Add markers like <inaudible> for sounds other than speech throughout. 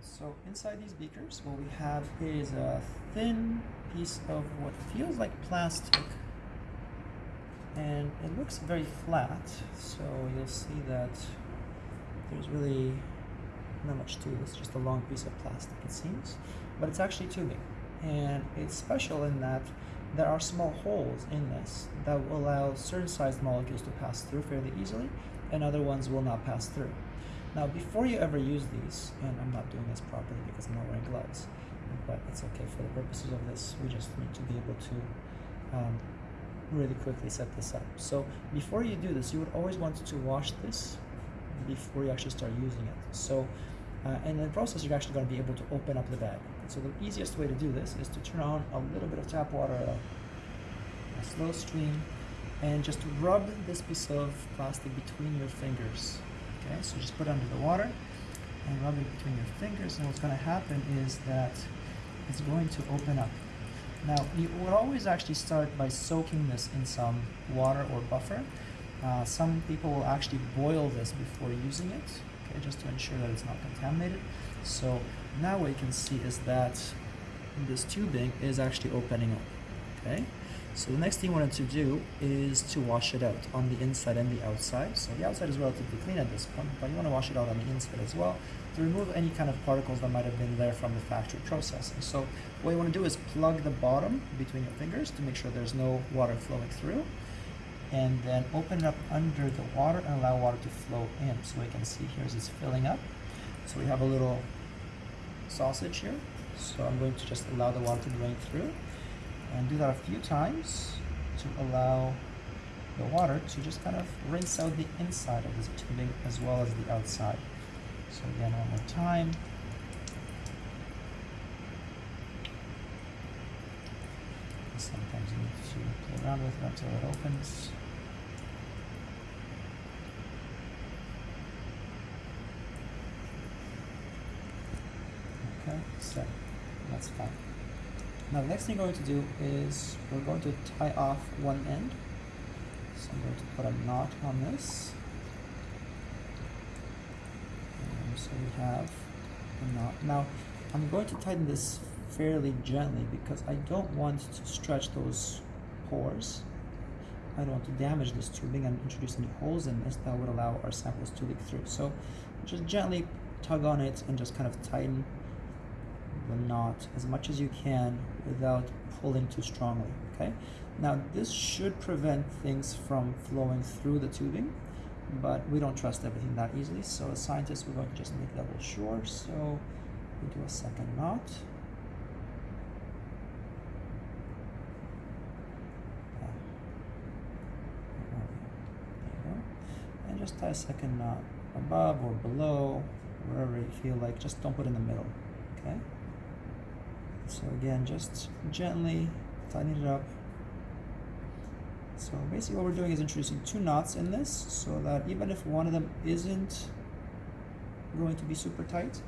So inside these beakers, what we have is a thin piece of what feels like plastic. And it looks very flat so you'll see that there's really not much to it. It's just a long piece of plastic it seems. But it's actually tubing. And it's special in that there are small holes in this that will allow certain sized molecules to pass through fairly easily and other ones will not pass through now before you ever use these and i'm not doing this properly because i'm not wearing gloves but it's okay for the purposes of this we just need to be able to um, really quickly set this up. So before you do this, you would always want to wash this before you actually start using it. So, uh, in the process, you're actually going to be able to open up the bag. So the easiest way to do this is to turn on a little bit of tap water a, a slow stream and just rub this piece of plastic between your fingers. Okay, so just put it under the water and rub it between your fingers and what's going to happen is that it's going to open up now, you would always actually start by soaking this in some water or buffer. Uh, some people will actually boil this before using it, okay, just to ensure that it's not contaminated. So now what you can see is that this tubing is actually opening up, okay? So the next thing you want to do is to wash it out on the inside and the outside. So the outside is relatively clean at this point, but you want to wash it out on the inside as well to remove any kind of particles that might have been there from the factory processing. So what you want to do is plug the bottom between your fingers to make sure there's no water flowing through and then open it up under the water and allow water to flow in. So we can see here as it's filling up. So we have a little sausage here. So I'm going to just allow the water to drain through and do that a few times to allow the water to just kind of rinse out the inside of this tubing as well as the outside. So again, one more time. Sometimes you need to play around with it until it opens. Okay, so that's fine. Now the next thing we're going to do is we're going to tie off one end. So I'm going to put a knot on this. And so we have a knot. Now I'm going to tighten this fairly gently because I don't want to stretch those pores. I don't want to damage this tubing and introduce any holes in this that would allow our samples to leak through. So just gently tug on it and just kind of tighten the knot as much as you can without pulling too strongly, okay? Now this should prevent things from flowing through the tubing, but we don't trust everything that easily, so as scientists we're going to just make double sure, so we do a second knot. And just tie a second knot above or below, wherever you feel like, just don't put in the middle, okay? So again, just gently tighten it up. So basically what we're doing is introducing two knots in this so that even if one of them isn't going to be super tight,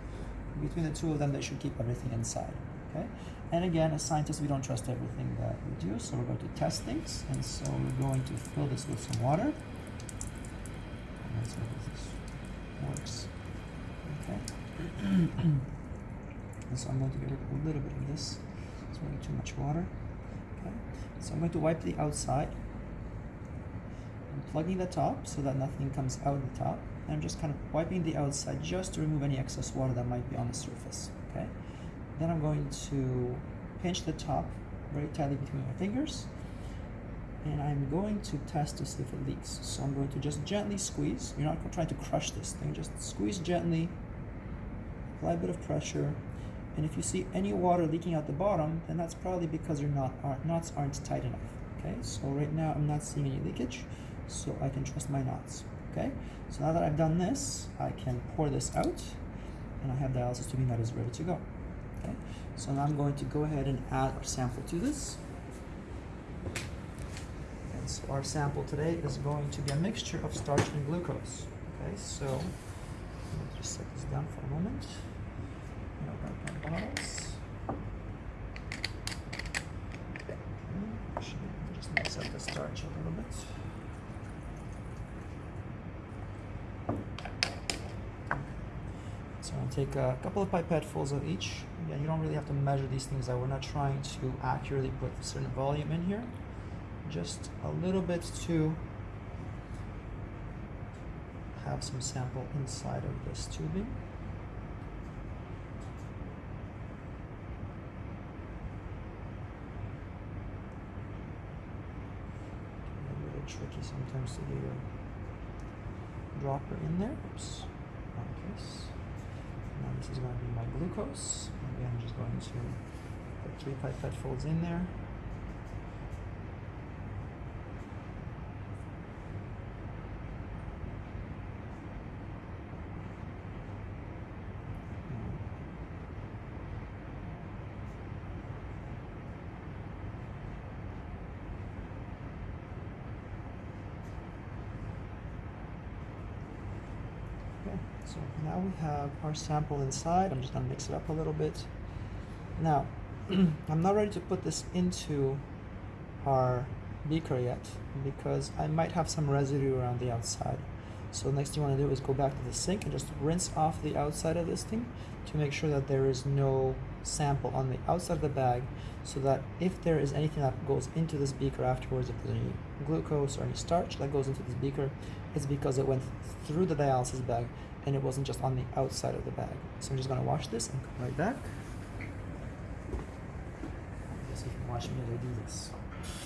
between the two of them they should keep everything inside. Okay? And again, as scientists, we don't trust everything that we do, so we're going to test things. And so we're going to fill this with some water. And let's this works. Okay. <clears throat> So I'm going to get rid of a little bit of this. It's really too much water. Okay. So I'm going to wipe the outside. I'm plugging the top so that nothing comes out the top. And I'm just kind of wiping the outside just to remove any excess water that might be on the surface. Okay. Then I'm going to pinch the top very tightly between my fingers. And I'm going to test to see if it leaks. So I'm going to just gently squeeze. You're not trying to crush this thing. Just squeeze gently. Apply a bit of pressure and if you see any water leaking out the bottom, then that's probably because your knot, uh, knots aren't tight enough. Okay, so right now I'm not seeing any leakage, so I can trust my knots. Okay, so now that I've done this, I can pour this out, and I have the dialysis tubing that is ready to go. Okay, so now I'm going to go ahead and add our sample to this. And so our sample today is going to be a mixture of starch and glucose. Okay, so let me just set this down for a moment Just mix up the starch a little bit. So I'll take a couple of pipettefuls of each. Again, you don't really have to measure these things. We're not trying to accurately put a certain volume in here. Just a little bit to have some sample inside of this tubing. A little tricky sometimes to get your dropper in there. Oops, wrong case. Now this is going to be my glucose. Again, I'm just going to put three pipettefuls in there. Okay, so now we have our sample inside. I'm just gonna mix it up a little bit. Now, <clears throat> I'm not ready to put this into our beaker yet because I might have some residue around the outside. So next thing you want to do is go back to the sink and just rinse off the outside of this thing to make sure that there is no sample on the outside of the bag so that if there is anything that goes into this beaker afterwards, if there's any glucose or any starch that goes into this beaker, it's because it went through the dialysis bag and it wasn't just on the outside of the bag. So I'm just to wash this and come right back. I guess you can watch me as I do this.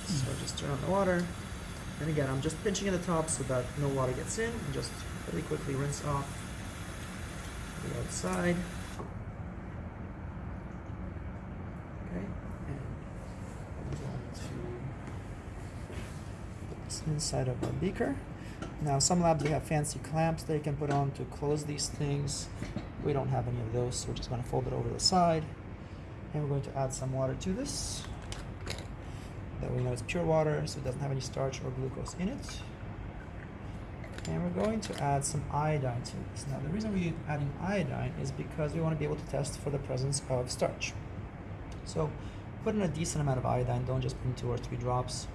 So just turn on the water. And again, I'm just pinching at the top so that no water gets in. And just really quickly rinse off the outside. Okay, and I'm going to put this inside of our beaker. Now, some labs they have fancy clamps they can put on to close these things. We don't have any of those, so we're just going to fold it over the side. And we're going to add some water to this. That we know it's pure water, so it doesn't have any starch or glucose in it. And we're going to add some iodine to this. Now, the reason we're adding iodine is because we want to be able to test for the presence of starch. So, put in a decent amount of iodine. Don't just put in two or three drops.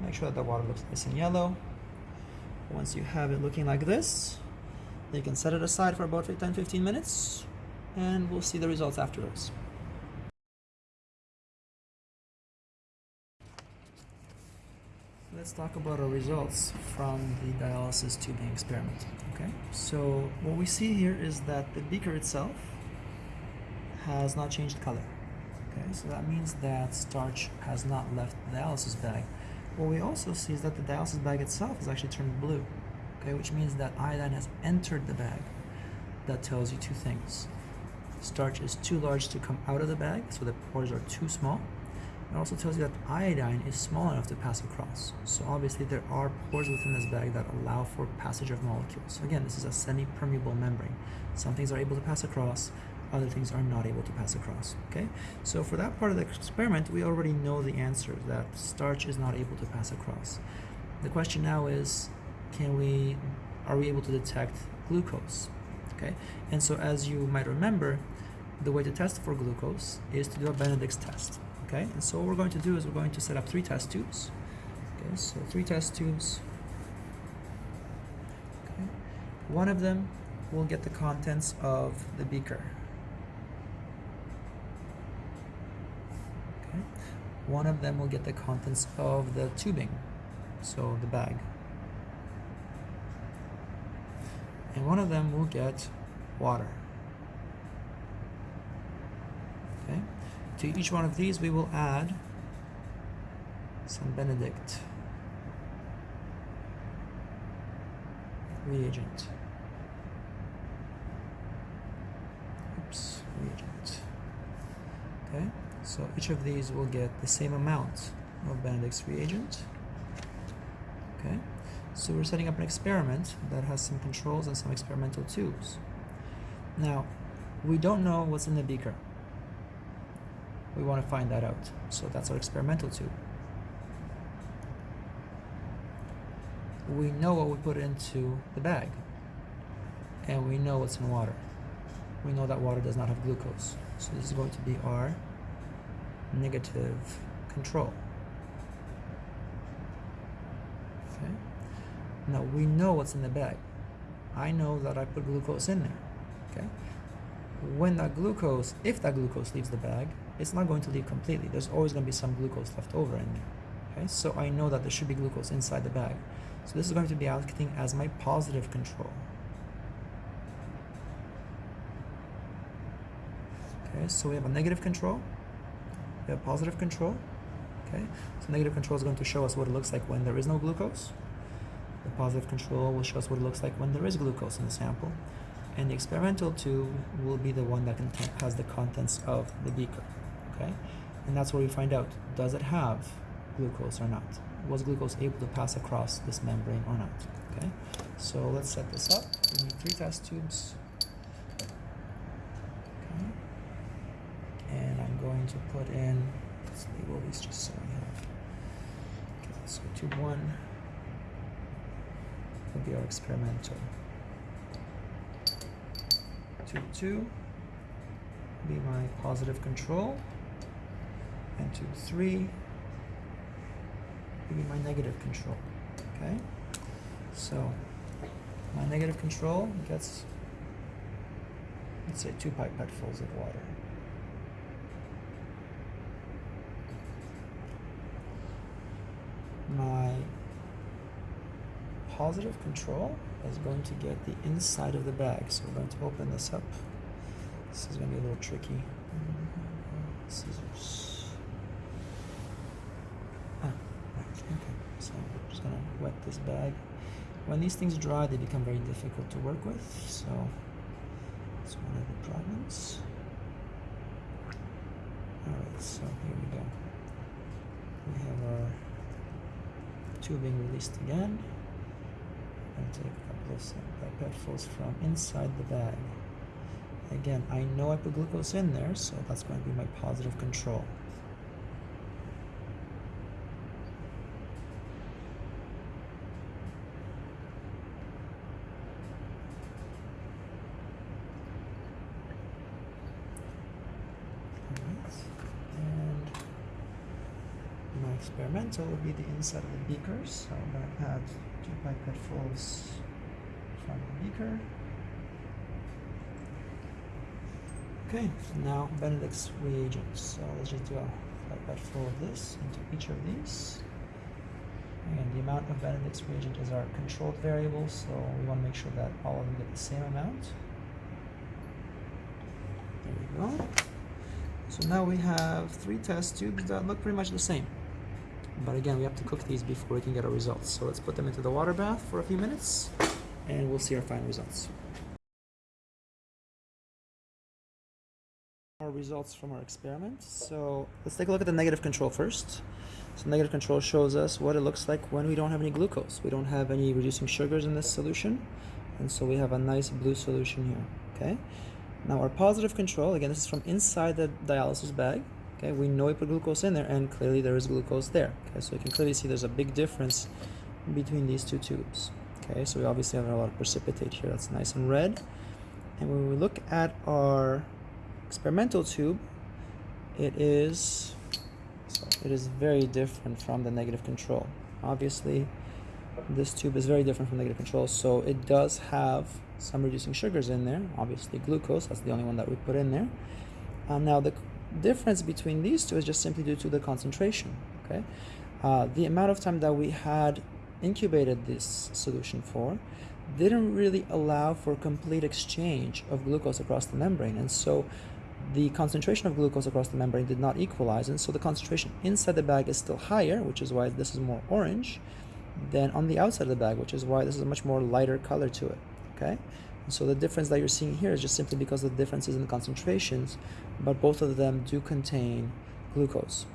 Make sure that the water looks nice and yellow. Once you have it looking like this, you can set it aside for about 10-15 minutes, and we'll see the results afterwards. Let's talk about our results from the dialysis tubing experiment. Okay, so what we see here is that the beaker itself has not changed color. Okay, so that means that starch has not left the dialysis bag. What we also see is that the dialysis bag itself is actually turned blue. Okay, which means that iodine has entered the bag. That tells you two things. Starch is too large to come out of the bag, so the pores are too small. It also tells you that iodine is small enough to pass across. So obviously there are pores within this bag that allow for passage of molecules. So again, this is a semi-permeable membrane. Some things are able to pass across, other things are not able to pass across, okay? So for that part of the experiment, we already know the answer, that starch is not able to pass across. The question now is, can we, are we able to detect glucose, okay? And so as you might remember, the way to test for glucose is to do a Benedict's test okay and so what we're going to do is we're going to set up three test tubes okay so three test tubes okay one of them will get the contents of the beaker one of them will get the contents of the tubing so the bag and one of them will get water okay to each one of these, we will add some Benedict reagent. Oops, reagent. Okay, so each of these will get the same amount of Benedict's reagent. Okay, so we're setting up an experiment that has some controls and some experimental tubes. Now, we don't know what's in the beaker we want to find that out. So that's our experimental tube. We know what we put into the bag, and we know what's in water. We know that water does not have glucose. So this is going to be our negative control. Okay. Now we know what's in the bag. I know that I put glucose in there. Okay. when that glucose, if that glucose leaves the bag, it's not going to leave completely. There's always going to be some glucose left over in there. Okay, so I know that there should be glucose inside the bag. So this is going to be acting as my positive control. Okay, so we have a negative control, we have positive control. Okay, so negative control is going to show us what it looks like when there is no glucose. The positive control will show us what it looks like when there is glucose in the sample. And the experimental tube will be the one that has the contents of the beaker. Okay, and that's where we find out, does it have glucose or not? Was glucose able to pass across this membrane or not? Okay, so let's set this up. We need three test tubes. Okay. And I'm going to put in, let's label these just so we have. Okay, so tube one will be our experimental. Tube two will be my positive control. And tube three give me my negative control. Okay? So my negative control gets, let's say, two pipettefuls of water. My positive control is going to get the inside of the bag. So we're going to open this up. This is going to be a little tricky. Scissors. Ah, okay. So I'm just going to wet this bag. When these things dry, they become very difficult to work with, so it's one of the problems. Alright, so here we go. We have our tubing released again. And take a couple of pipettefuls uh, from inside the bag. Again, I know I put glucose in there, so that's going to be my positive control. Experimental will be the inside of the beaker. So I'm going to add two pipettefuls from the beaker. Okay, now Benedict's reagents. So let's just do a pipette of this into each of these. And the amount of Benedict's reagent is our controlled variable, so we want to make sure that all of them get the same amount. There we go. So now we have three test tubes that look pretty much the same. But again, we have to cook these before we can get our results. So let's put them into the water bath for a few minutes and we'll see our final results. Our results from our experiment. So let's take a look at the negative control first. So negative control shows us what it looks like when we don't have any glucose. We don't have any reducing sugars in this solution. And so we have a nice blue solution here, okay? Now our positive control, again, this is from inside the dialysis bag. Okay, we know we put glucose in there and clearly there is glucose there. Okay, so you can clearly see there's a big difference between these two tubes. Okay, so we obviously have a lot of precipitate here that's nice and red. And when we look at our experimental tube, it is so it is very different from the negative control. Obviously, this tube is very different from negative control, so it does have some reducing sugars in there. Obviously, glucose, that's the only one that we put in there. Um, now, the difference between these two is just simply due to the concentration. Okay, uh, the amount of time that we had incubated this solution for didn't really allow for complete exchange of glucose across the membrane, and so the concentration of glucose across the membrane did not equalize, and so the concentration inside the bag is still higher, which is why this is more orange, than on the outside of the bag, which is why this is a much more lighter color to it. Okay. So the difference that you're seeing here is just simply because of the differences in the concentrations, but both of them do contain glucose.